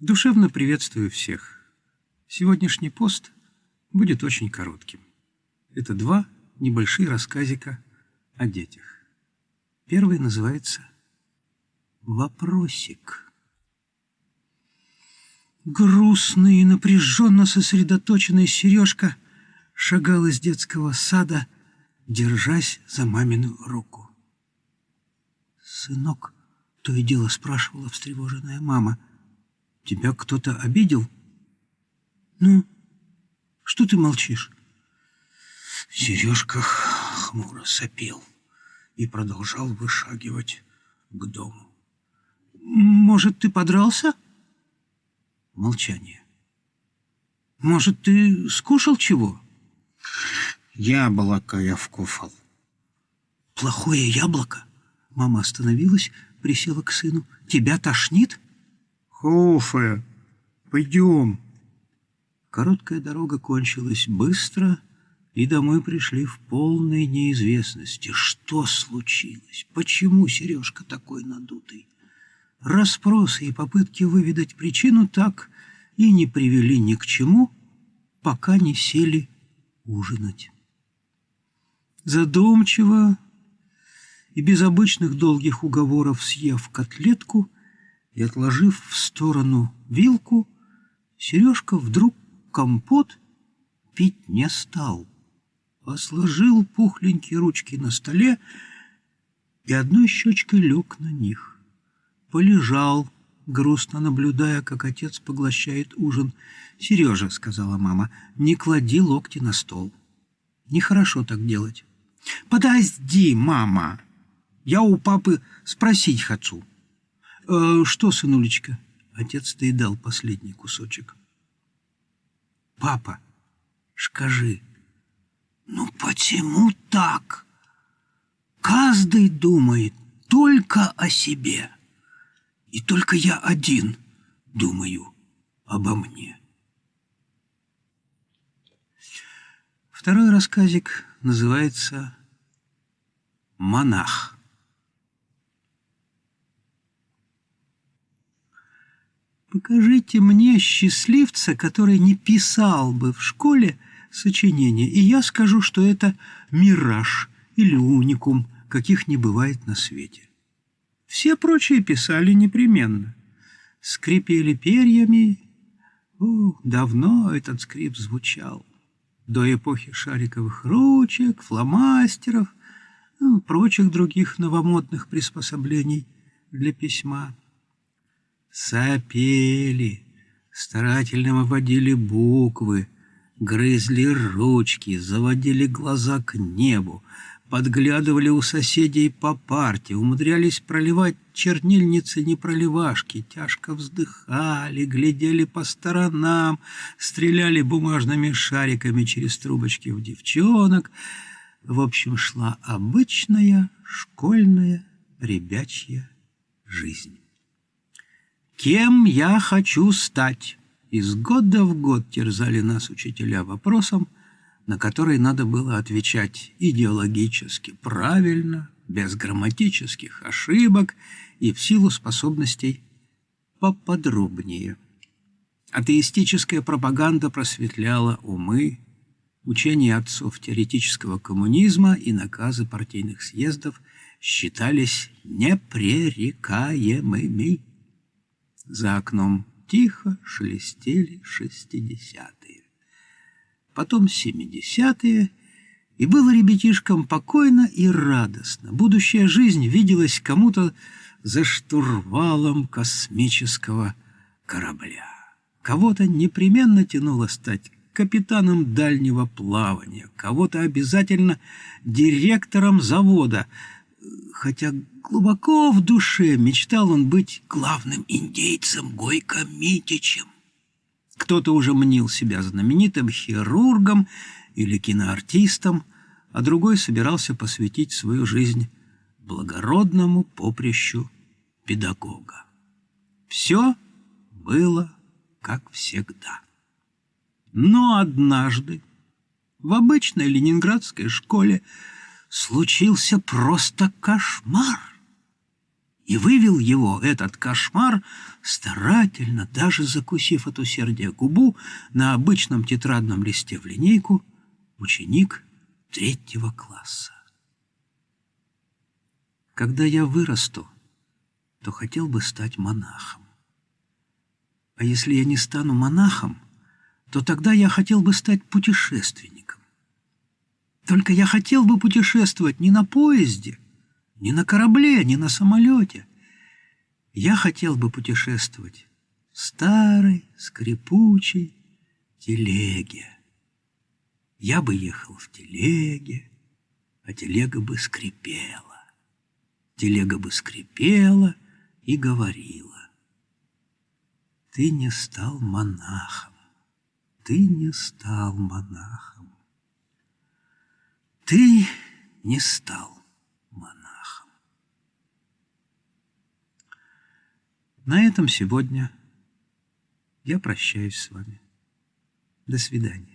Душевно приветствую всех. Сегодняшний пост будет очень коротким. Это два небольшие рассказика о детях. Первый называется «Вопросик». Грустный и напряженно сосредоточенный Сережка шагал из детского сада, держась за мамину руку. «Сынок», — то и дело спрашивала встревоженная мама, — «тебя кто-то обидел?» «Ну, что ты молчишь?» Сережка хмуро сопел и продолжал вышагивать к дому. «Может, ты подрался?» Молчание. «Может, ты скушал чего?» «Яблоко я вкуфал». «Плохое яблоко?» Мама остановилась, присела к сыну. «Тебя тошнит?» «Хуфе, пойдем». Короткая дорога кончилась быстро, и домой пришли в полной неизвестности. Что случилось? Почему Сережка такой надутый? Расспросы и попытки выведать причину так и не привели ни к чему, пока не сели ужинать. Задумчиво и без обычных долгих уговоров съев котлетку и отложив в сторону вилку, Сережка вдруг компот пить не стал, а сложил пухленькие ручки на столе и одной щечкой лег на них полежал, грустно наблюдая, как отец поглощает ужин. «Сережа», — сказала мама, — «не клади локти на стол. Нехорошо так делать». «Подожди, мама, я у папы спросить хочу». «Э, «Что, сынулечка?» Отец доедал последний кусочек. «Папа, скажи, ну почему так? Каждый думает только о себе». И только я один думаю обо мне. Второй рассказик называется «Монах». Покажите мне счастливца, который не писал бы в школе сочинения, и я скажу, что это мираж или уникум, каких не бывает на свете. Все прочие писали непременно. Скрипели перьями. О, давно этот скрип звучал. До эпохи шариковых ручек, фломастеров, ну, прочих других новомодных приспособлений для письма. Сопели, старательно выводили буквы, грызли ручки, заводили глаза к небу, подглядывали у соседей по парте, умудрялись проливать чернильницы непроливашки, тяжко вздыхали, глядели по сторонам, стреляли бумажными шариками через трубочки в девчонок. В общем, шла обычная школьная ребячья жизнь. «Кем я хочу стать?» Из года в год терзали нас учителя вопросом, на который надо было отвечать идеологически правильно, без грамматических ошибок и в силу способностей поподробнее. Атеистическая пропаганда просветляла умы, учения отцов теоретического коммунизма и наказы партийных съездов считались непререкаемыми. За окном тихо шелестели шестидесятые потом семидесятые, и было ребятишкам покойно и радостно. Будущая жизнь виделась кому-то за штурвалом космического корабля. Кого-то непременно тянуло стать капитаном дальнего плавания, кого-то обязательно директором завода, хотя глубоко в душе мечтал он быть главным индейцем Гойко Митичем. Кто-то уже мнил себя знаменитым хирургом или киноартистом, а другой собирался посвятить свою жизнь благородному поприщу педагога. Все было как всегда. Но однажды в обычной ленинградской школе случился просто кошмар. и вывел его, этот кошмар, старательно, даже закусив от усердия губу, на обычном тетрадном листе в линейку, ученик третьего класса. Когда я вырасту, то хотел бы стать монахом. А если я не стану монахом, то тогда я хотел бы стать путешественником. Только я хотел бы путешествовать не на поезде, не на корабле, не на самолете. Я хотел бы путешествовать в старой, скрипучей телеге. Я бы ехал в телеге, а телега бы скрипела. Телега бы скрипела и говорила. Ты не стал монахом, ты не стал монахом. Ты не стал монахом. На этом сегодня я прощаюсь с вами. До свидания.